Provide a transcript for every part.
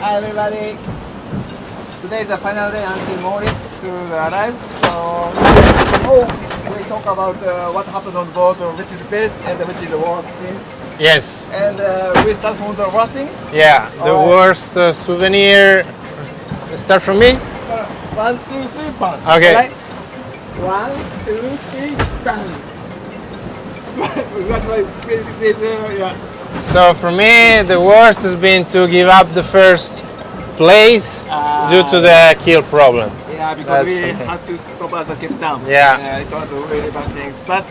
Hi everybody. Today is the final day until Morris to arrive. So oh, we talk about uh, what happened on board, uh, which is the best and which is the worst things. Yes. And uh, we start from the worst things. Yeah. The Alright. worst uh, souvenir. Start from me. Uh, one, two, three, bang. Okay. Right? One, two, three, bang. That's my favorite, favorite, yeah. So for me, the worst has been to give up the first place due to the kill problem. Yeah, because That's we had to stop at the Cape Town. Yeah. Uh, it was a really bad things. But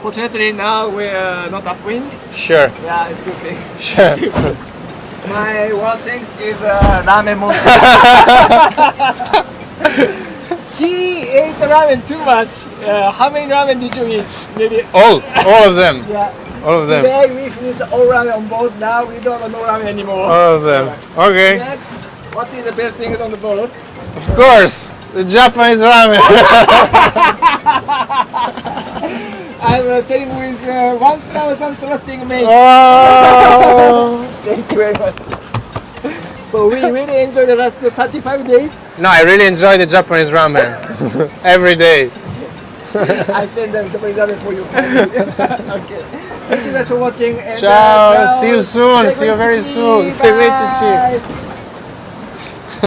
fortunately now we're not upwind. Sure. Yeah, it's good things. Sure. My worst thing is uh, ramen monster. he ate ramen too much. Uh, how many ramen did you eat? Maybe. all, all of them, Yeah. All of them, Today we finished all ramen on board. Now we don't have no ramen anymore. all of them. Okay. Next, what is the best thing on the boat? Of course, the Japanese ramen. I'm uh, sailing with uh, 1,000 trusting mates. oh. Thank you very much. So we really enjoyed the last 35 days. No, I really enjoy the Japanese ramen every day. I send them Japanese ramen for you. okay. Thank you guys for watching. And, Ciao. uh, See you soon. See you very soon. Seguitici. Bye.